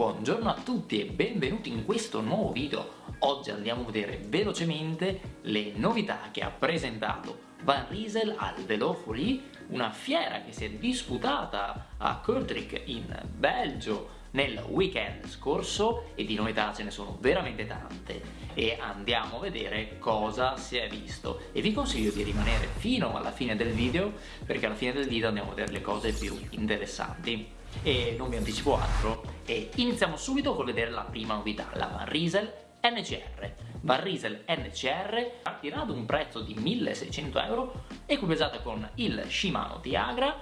Buongiorno a tutti e benvenuti in questo nuovo video. Oggi andiamo a vedere velocemente le novità che ha presentato Van Riesel al Velofoli, una fiera che si è disputata a Kortrijk in Belgio nel weekend scorso e di novità ce ne sono veramente tante. E andiamo a vedere cosa si è visto. E vi consiglio di rimanere fino alla fine del video perché alla fine del video andiamo a vedere le cose più interessanti e non vi anticipo altro e iniziamo subito con vedere la prima novità, la Van Riesel NCR. Van Riesel NCR partirà ad un prezzo di 1600 euro equipaggiata con il Shimano Tiagra.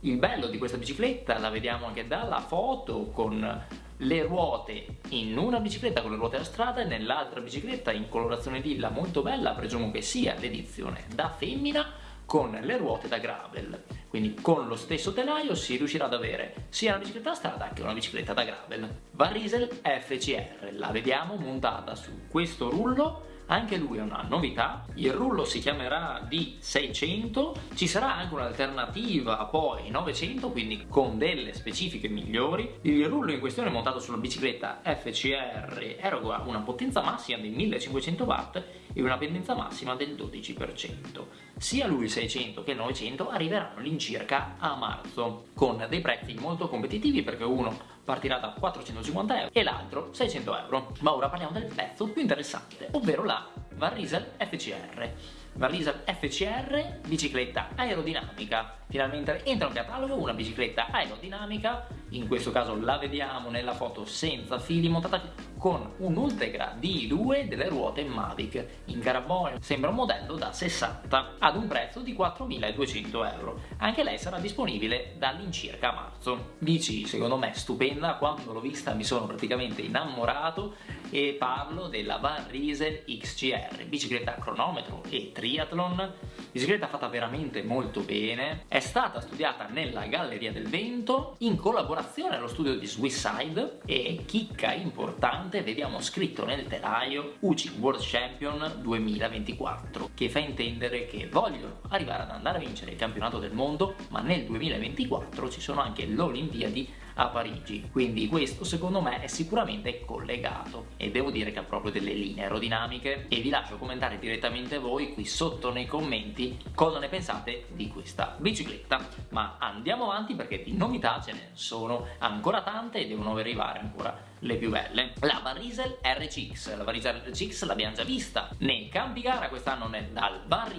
Il bello di questa bicicletta la vediamo anche dalla foto con le ruote in una bicicletta con le ruote da strada e nell'altra bicicletta in colorazione lilla molto bella, presumo che sia l'edizione da femmina con le ruote da gravel. Quindi con lo stesso telaio si riuscirà ad avere sia una bicicletta da strada che una bicicletta da gravel. Van Riesel FCR la vediamo montata su questo rullo anche lui è una novità, il rullo si chiamerà D600, ci sarà anche un'alternativa poi 900, quindi con delle specifiche migliori. Il rullo in questione montato sulla bicicletta FCR eroga una potenza massima di 1500 watt e una pendenza massima del 12%. Sia lui il 600 che il 900 arriveranno all'incirca a marzo, con dei prezzi molto competitivi perché uno partirà da 450 euro e l'altro 600 euro. Ma ora parliamo del pezzo più interessante, ovvero la Van Riesel FCR. Van Riesel FCR, bicicletta aerodinamica. Finalmente entra in catalogo una bicicletta aerodinamica, in questo caso la vediamo nella foto senza fili, montata con un Ultegra D2 delle ruote Mavic in carbonio. Sembra un modello da 60 ad un prezzo di 4.200 euro. Anche lei sarà disponibile dall'incirca marzo. Bici secondo me stupenda, quando l'ho vista mi sono praticamente innamorato e parlo della Van Riesel XCR, bicicletta cronometro e triathlon, bicicletta fatta veramente molto bene, è stata studiata nella Galleria del Vento in collaborazione allo studio di Swisside e chicca importante vediamo scritto nel telaio UCI World Champion 2024 che fa intendere che vogliono arrivare ad andare a vincere il campionato del mondo ma nel 2024 ci sono anche le Olimpiadi a Parigi. Quindi questo secondo me è sicuramente collegato. E devo dire che ha proprio delle linee aerodinamiche. E vi lascio commentare direttamente voi qui sotto nei commenti cosa ne pensate di questa bicicletta. Ma andiamo avanti perché di novità ce ne sono ancora tante e devono arrivare ancora le più belle. La Van RCX la Van RCX l'abbiamo già vista nei campi gara quest'anno dal Van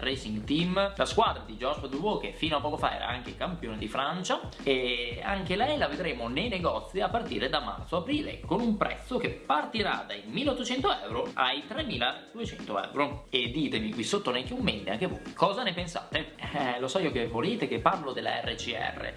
Racing Team. La squadra di George Dubois che fino a poco fa era anche campione di Francia e anche lei la vedremo nei negozi a partire da marzo-aprile con un prezzo che partirà dai 1800 euro ai 3200 euro. E ditemi qui sotto nei commenti anche voi cosa ne pensate? Eh, lo so io che volete che parlo della RCR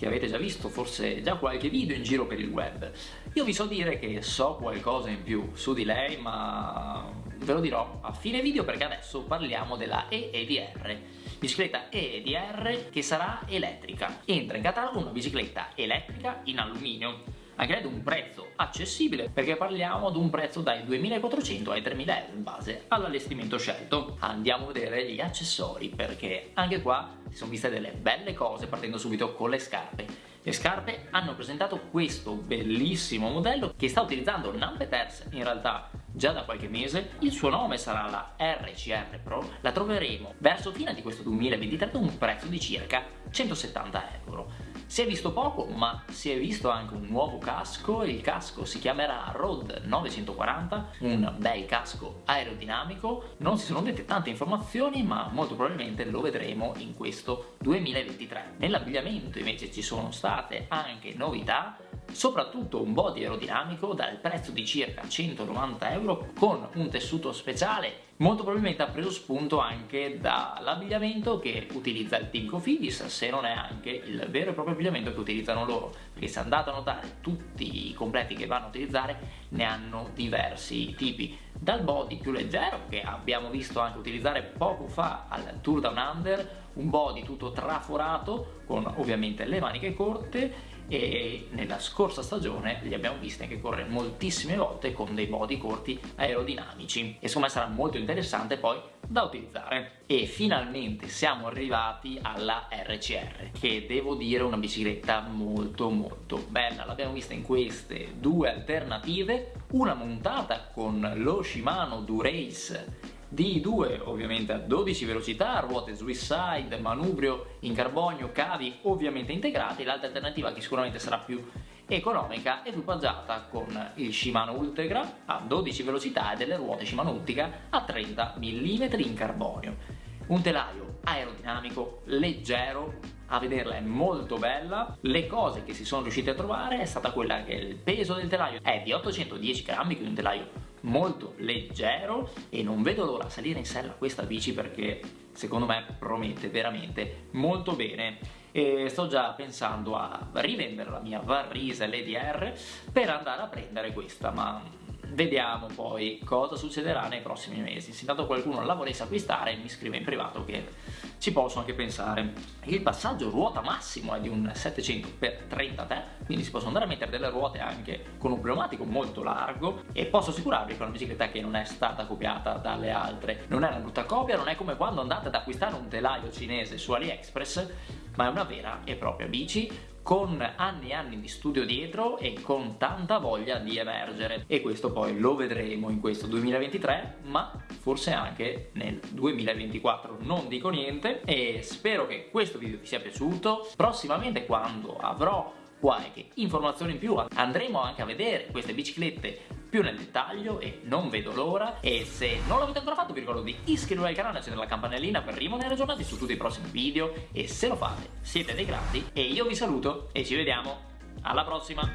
che avete già visto forse già qualche video in giro per il web. Io vi so dire che so qualcosa in più su di lei, ma ve lo dirò a fine video perché adesso parliamo della EEDR bicicletta EEDR che sarà elettrica. Entra in catalogo una bicicletta elettrica in alluminio anche lei ad un prezzo accessibile perché parliamo di un prezzo dai 2400 ai 3000 euro in base all'allestimento scelto. Andiamo a vedere gli accessori perché anche qua si sono viste delle belle cose partendo subito con le scarpe. Le scarpe hanno presentato questo bellissimo modello che sta utilizzando Numpeters in realtà già da qualche mese. Il suo nome sarà la RCR Pro. La troveremo verso fine di questo 2023 ad un prezzo di circa 170 euro si è visto poco, ma si è visto anche un nuovo casco, il casco si chiamerà Road 940, un bel casco aerodinamico, non si sono dette tante informazioni ma molto probabilmente lo vedremo in questo 2023. Nell'abbigliamento invece ci sono state anche novità, soprattutto un body aerodinamico dal prezzo di circa 190 euro con un tessuto speciale molto probabilmente ha preso spunto anche dall'abbigliamento che utilizza il team Cofidis se non è anche il vero e proprio abbigliamento che utilizzano loro perché se andate a notare tutti i completi che vanno a utilizzare ne hanno diversi tipi. Dal body più leggero che abbiamo visto anche utilizzare poco fa al Tour Down Under un body tutto traforato con ovviamente le maniche corte e nella scorsa stagione li abbiamo visti anche correre moltissime volte con dei body corti aerodinamici e secondo me sarà molto interessante poi da utilizzare. E finalmente siamo arrivati alla RCR, che devo dire è una bicicletta molto molto bella. L'abbiamo vista in queste due alternative, una montata con lo Shimano Durace D2 ovviamente a 12 velocità, ruote Swisside, manubrio in carbonio, cavi ovviamente integrati, l'altra alternativa che sicuramente sarà più economica ed equipaggiata con il Shimano Ultegra a 12 velocità e delle ruote Shimano Ultica a 30 mm in carbonio. Un telaio aerodinamico, leggero, a vederla è molto bella. Le cose che si sono riusciti a trovare è stata quella che il peso del telaio è di 810 grammi, quindi un telaio molto leggero e non vedo l'ora di salire in sella questa bici perché secondo me promette veramente molto bene. E sto già pensando a rivendere la mia Varrise LDR per andare a prendere questa ma vediamo poi cosa succederà nei prossimi mesi. Se intanto qualcuno la volesse acquistare mi scrive in privato che ci posso anche pensare. Il passaggio ruota massimo è di un 700x30 quindi si possono andare a mettere delle ruote anche con un pneumatico molto largo e posso assicurarvi che è una bicicletta che non è stata copiata dalle altre. Non è una brutta copia, non è come quando andate ad acquistare un telaio cinese su AliExpress ma è una vera e propria bici con anni e anni di studio dietro e con tanta voglia di emergere. E questo poi lo vedremo in questo 2023 ma forse anche nel 2024 non dico niente e spero che questo video vi sia piaciuto. Prossimamente quando avrò qualche informazione in più andremo anche a vedere queste biciclette più nel dettaglio e non vedo l'ora. E se non l'avete ancora fatto vi ricordo di iscrivervi al canale e accendere la campanellina per rimanere aggiornati su tutti i prossimi video. E se lo fate siete dei grandi. E io vi saluto e ci vediamo. Alla prossima